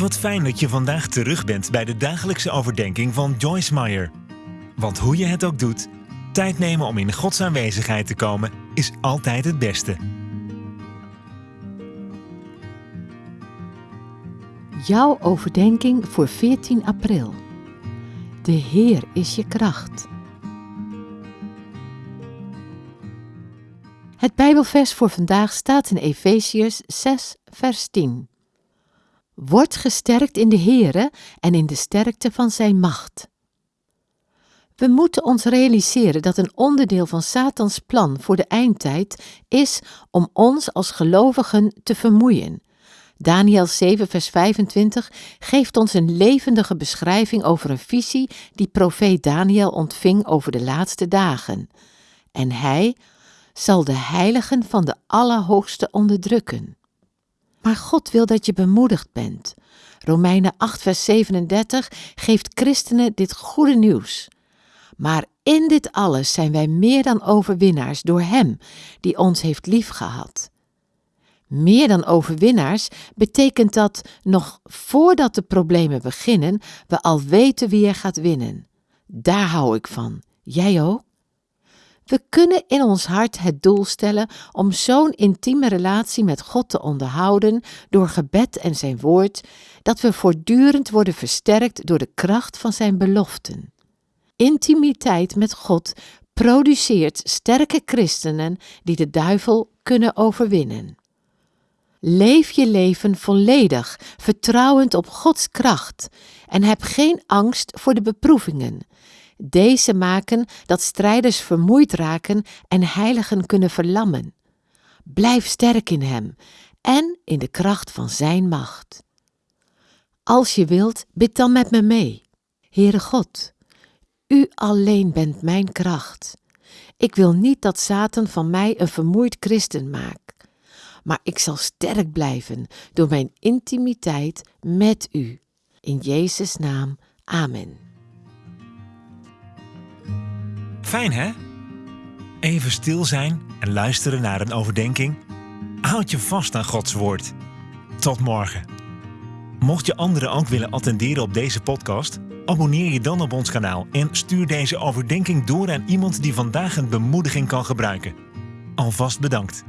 Wat fijn dat je vandaag terug bent bij de dagelijkse overdenking van Joyce Meyer. Want hoe je het ook doet, tijd nemen om in Gods aanwezigheid te komen is altijd het beste. Jouw overdenking voor 14 april. De Heer is je kracht. Het Bijbelvers voor vandaag staat in Efeziërs 6, vers 10. Word gesterkt in de Heere en in de sterkte van Zijn macht. We moeten ons realiseren dat een onderdeel van Satans plan voor de eindtijd is om ons als gelovigen te vermoeien. Daniel 7, vers 25 geeft ons een levendige beschrijving over een visie die profeet Daniel ontving over de laatste dagen. En hij zal de heiligen van de Allerhoogste onderdrukken. Maar God wil dat je bemoedigd bent. Romeinen 8, vers 37 geeft christenen dit goede nieuws. Maar in dit alles zijn wij meer dan overwinnaars door Hem die ons heeft liefgehad. Meer dan overwinnaars betekent dat nog voordat de problemen beginnen, we al weten wie er gaat winnen. Daar hou ik van. Jij ook? We kunnen in ons hart het doel stellen om zo'n intieme relatie met God te onderhouden door gebed en zijn woord, dat we voortdurend worden versterkt door de kracht van zijn beloften. Intimiteit met God produceert sterke christenen die de duivel kunnen overwinnen. Leef je leven volledig, vertrouwend op Gods kracht en heb geen angst voor de beproevingen. Deze maken dat strijders vermoeid raken en heiligen kunnen verlammen. Blijf sterk in Hem en in de kracht van Zijn macht. Als je wilt, bid dan met me mee. Heere God, U alleen bent mijn kracht. Ik wil niet dat Satan van mij een vermoeid christen maakt, maar ik zal sterk blijven door mijn intimiteit met U. In Jezus' naam, Amen. Fijn hè? Even stil zijn en luisteren naar een overdenking. Houd je vast aan Gods woord. Tot morgen. Mocht je anderen ook willen attenderen op deze podcast, abonneer je dan op ons kanaal en stuur deze overdenking door aan iemand die vandaag een bemoediging kan gebruiken. Alvast bedankt.